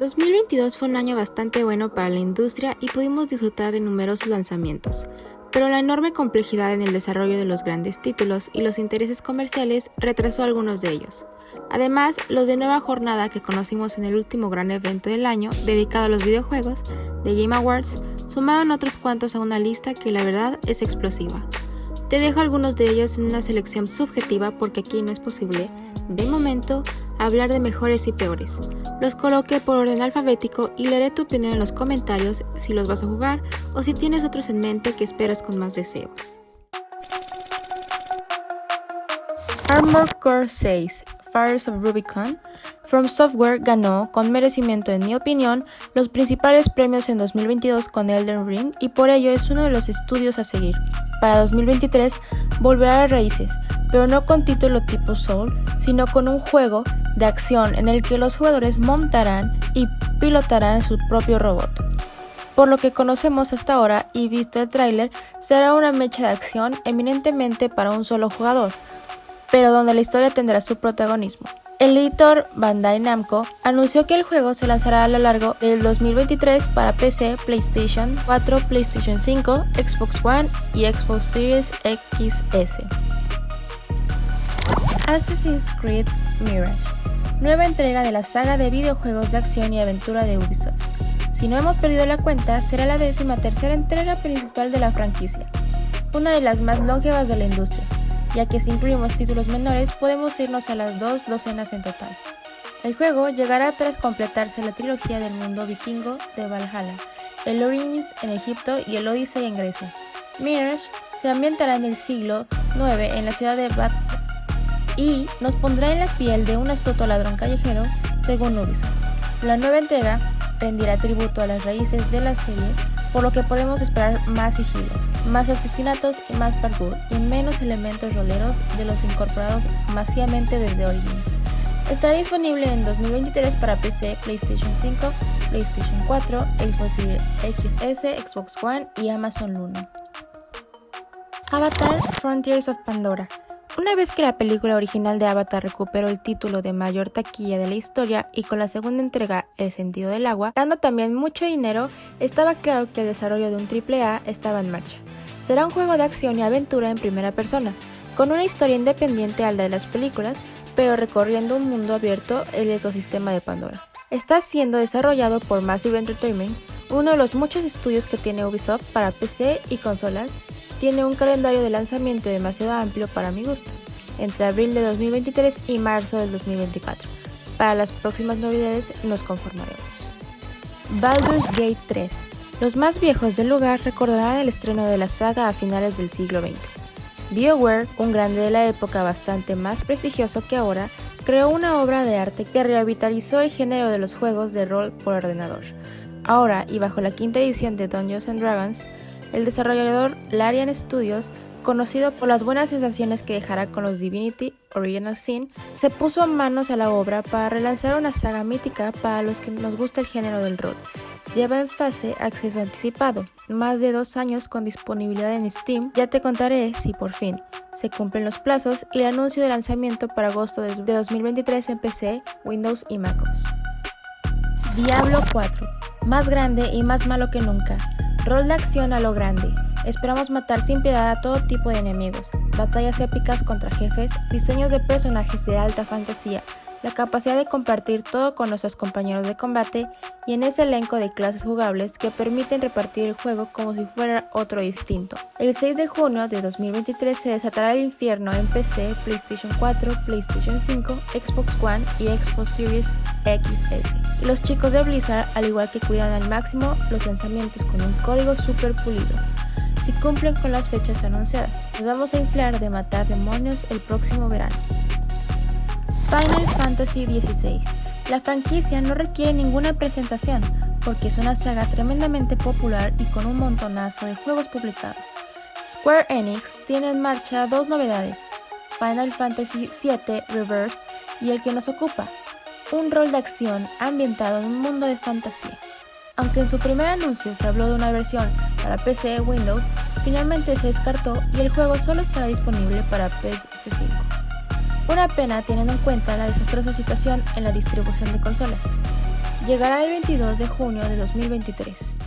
2022 fue un año bastante bueno para la industria y pudimos disfrutar de numerosos lanzamientos, pero la enorme complejidad en el desarrollo de los grandes títulos y los intereses comerciales retrasó algunos de ellos. Además, los de nueva jornada que conocimos en el último gran evento del año dedicado a los videojuegos, The Game Awards, sumaron otros cuantos a una lista que la verdad es explosiva. Te dejo algunos de ellos en una selección subjetiva porque aquí no es posible, de momento, hablar de mejores y peores. Los coloqué por orden alfabético y leeré tu opinión en los comentarios si los vas a jugar o si tienes otros en mente que esperas con más deseo. Armored Core 6 Fires of Rubicon, From Software ganó, con merecimiento en mi opinión, los principales premios en 2022 con Elden Ring y por ello es uno de los estudios a seguir. Para 2023 volverá a raíces, pero no con título tipo Soul, sino con un juego de acción en el que los jugadores montarán y pilotarán su propio robot. Por lo que conocemos hasta ahora y visto el tráiler, será una mecha de acción eminentemente para un solo jugador, pero donde la historia tendrá su protagonismo. El editor Bandai Namco anunció que el juego se lanzará a lo largo del 2023 para PC, PlayStation 4, PlayStation 5, Xbox One y Xbox Series XS. Assassin's Creed Mirage, nueva entrega de la saga de videojuegos de acción y aventura de Ubisoft. Si no hemos perdido la cuenta, será la décima tercera entrega principal de la franquicia, una de las más longevas de la industria, ya que si incluimos títulos menores podemos irnos a las dos docenas en total. El juego llegará tras completarse la trilogía del mundo vikingo de Valhalla, el Origins en Egipto y el Odyssey en Grecia. Mirage se ambientará en el siglo IX en la ciudad de Bad y nos pondrá en la piel de un astuto ladrón callejero, según Ubisoft. La nueva entrega rendirá tributo a las raíces de la serie, por lo que podemos esperar más sigilo, más asesinatos y más parkour, y menos elementos roleros de los incorporados masivamente desde Origins. Estará disponible en 2023 para PC, PlayStation 5, PlayStation 4, Xbox Series XS, Xbox One y Amazon Luna. Avatar Frontiers of Pandora una vez que la película original de Avatar recuperó el título de mayor taquilla de la historia y con la segunda entrega El sentido del agua, dando también mucho dinero, estaba claro que el desarrollo de un AAA estaba en marcha. Será un juego de acción y aventura en primera persona, con una historia independiente a la de las películas, pero recorriendo un mundo abierto el ecosistema de Pandora. Está siendo desarrollado por Massive Entertainment, uno de los muchos estudios que tiene Ubisoft para PC y consolas tiene un calendario de lanzamiento demasiado amplio para mi gusto, entre abril de 2023 y marzo del 2024. Para las próximas novedades nos conformaremos. Baldur's Gate 3. Los más viejos del lugar recordarán el estreno de la saga a finales del siglo XX. BioWare, un grande de la época bastante más prestigioso que ahora, creó una obra de arte que revitalizó el género de los juegos de rol por ordenador. Ahora, y bajo la quinta edición de Dungeons Dragons, el desarrollador Larian Studios, conocido por las buenas sensaciones que dejará con los Divinity Original Sin, se puso manos a la obra para relanzar una saga mítica para los que nos gusta el género del rol. Lleva en fase acceso anticipado, más de dos años con disponibilidad en Steam. Ya te contaré si por fin se cumplen los plazos y el anuncio de lanzamiento para agosto de 2023 en PC, Windows y MacOS. Diablo 4, más grande y más malo que nunca. Rol de acción a lo grande. Esperamos matar sin piedad a todo tipo de enemigos, batallas épicas contra jefes, diseños de personajes de alta fantasía, la capacidad de compartir todo con nuestros compañeros de combate y en ese elenco de clases jugables que permiten repartir el juego como si fuera otro distinto. El 6 de junio de 2023 se desatará el infierno en PC, PlayStation 4, PlayStation 5, Xbox One y Xbox Series XS. Los chicos de Blizzard, al igual que cuidan al máximo los lanzamientos con un código super pulido si cumplen con las fechas anunciadas. Nos vamos a inflar de matar demonios el próximo verano. Final Fantasy XVI. La franquicia no requiere ninguna presentación, porque es una saga tremendamente popular y con un montonazo de juegos publicados. Square Enix tiene en marcha dos novedades, Final Fantasy VII Reverse y el que nos ocupa, un rol de acción ambientado en un mundo de fantasía. Aunque en su primer anuncio se habló de una versión para PC Windows, finalmente se descartó y el juego solo estará disponible para PS5. Una pena teniendo en cuenta la desastrosa situación en la distribución de consolas. llegará el 22 de junio de 2023.